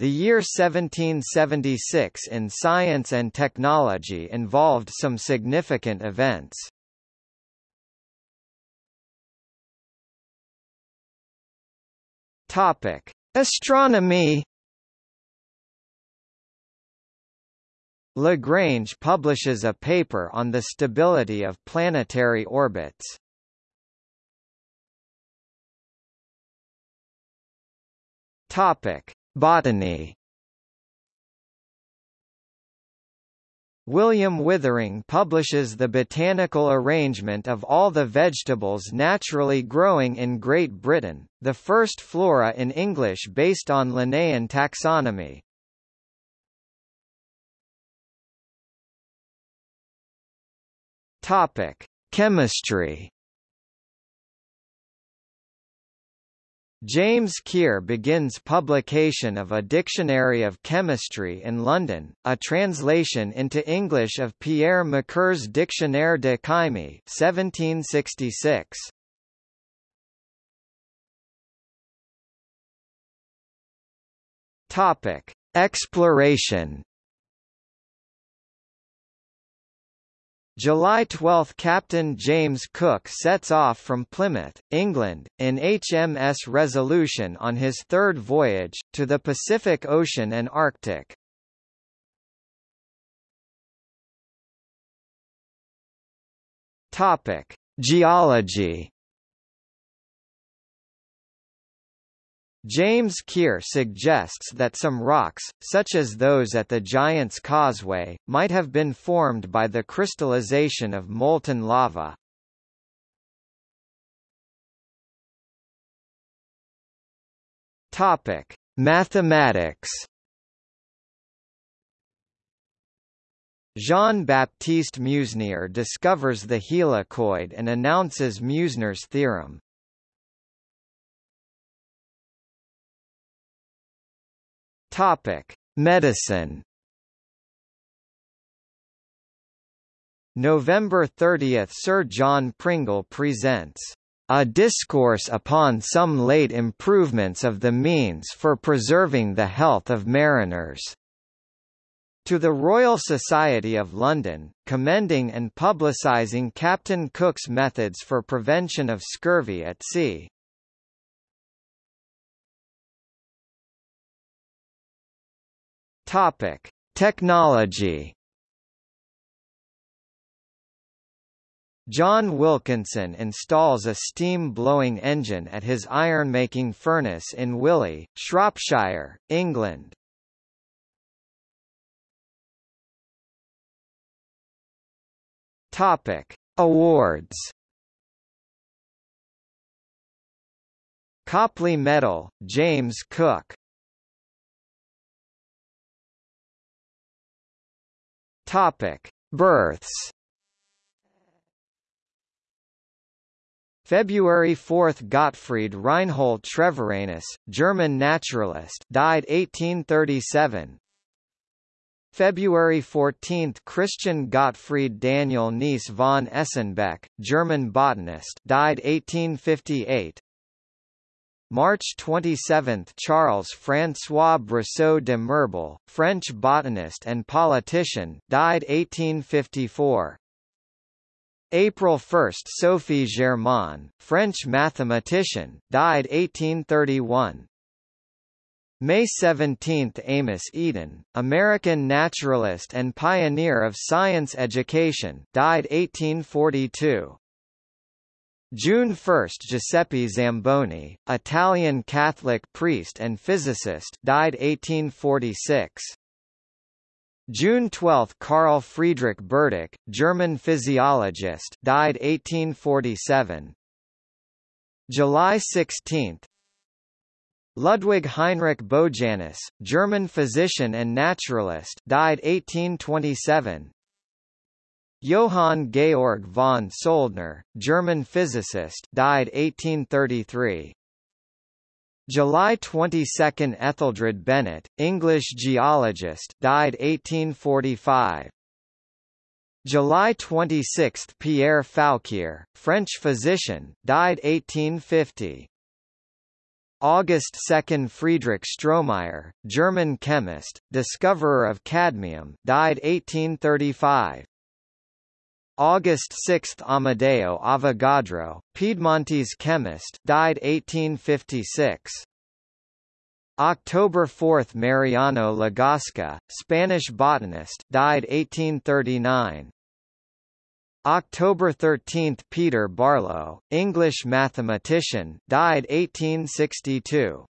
The year 1776 in science and technology involved some significant events. Topic: Astronomy Lagrange publishes a paper on the stability of planetary orbits. Topic: Botany. William Withering publishes the botanical arrangement of all the vegetables naturally growing in Great Britain, the first flora in English based on Linnaean taxonomy. Topic: Chemistry. James Keir begins publication of a Dictionary of Chemistry in London, a translation into English of Pierre Macquer's Dictionnaire de Chimie 1766. Topic: Exploration July 12 – Captain James Cook sets off from Plymouth, England, in HMS Resolution on his third voyage, to the Pacific Ocean and Arctic. Geology James Keir suggests that some rocks, such as those at the Giant's Causeway, might have been formed by the crystallization of molten lava. Topic: Mathematics. Jean-Baptiste Meusnier discovers the helicoid and announces Meusnier's theorem. Topic: Medicine. November 30 – Sir John Pringle presents a discourse upon some late improvements of the means for preserving the health of mariners. To the Royal Society of London, commending and publicising Captain Cook's methods for prevention of scurvy at sea. Topic: Technology. John Wilkinson installs a steam-blowing engine at his iron-making furnace in Willey, Shropshire, England. Topic: Awards. Copley Medal, James Cook Topic: Births. February 4 – Gottfried Reinhold Treviranus, German naturalist died 1837 February 14 – Christian Gottfried Daniel Nees von Esenbeck, German botanist died 1858 March 27 – Charles François Brisseau de Mirbel, French botanist and politician died 1854. April 1 – Sophie Germain, French mathematician, died 1831. May 17 – Amos Eaton, American naturalist and pioneer of science education, died 1842. June 1 – Giuseppe Zamboni, Italian Catholic priest and physicist died 1846. June 12 – Carl Friedrich Burdach, German physiologist died 1847. July 16 Ludwig Heinrich Bojanus, German physician and naturalist died 1827. Johann Georg von Soldner, German physicist died 1833. July 22 – Etheldred Benett, English geologist died 1845. July 26 – Pierre Fouquier, French physician, died 1850. August 2 Friedrich Stromeyer, German chemist, discoverer of cadmium died 1835. August 6 Amedeo Avogadro, Piedmontese chemist died 1856. October 4 Mariano Lagasca, Spanish botanist died 1839. October 13 Peter Barlow, English mathematician died 1862.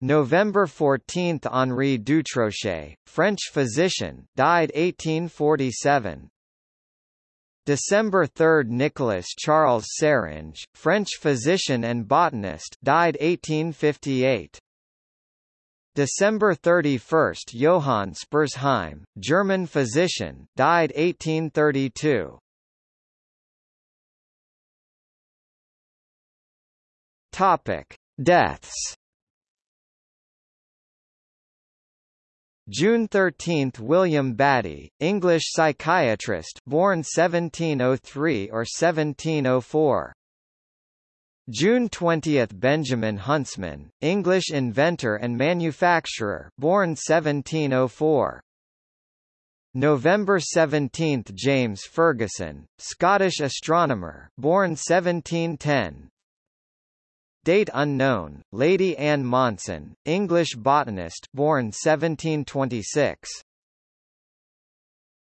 November 14 Henri Dutrochet, French physician died 1847. December 3 Nicolas Charles Seringe, French physician and botanist died 1858. December 31 Johann Spurzheim, German physician died 1832. Topic: Deaths June 13 – William Battie, English psychiatrist born 1703 or 1704. June 20 – Benjamin Huntsman, English inventor and manufacturer born 1704. November 17 – James Ferguson, Scottish astronomer born 1710. Date unknown, Lady Anne Monson, English botanist born 1726.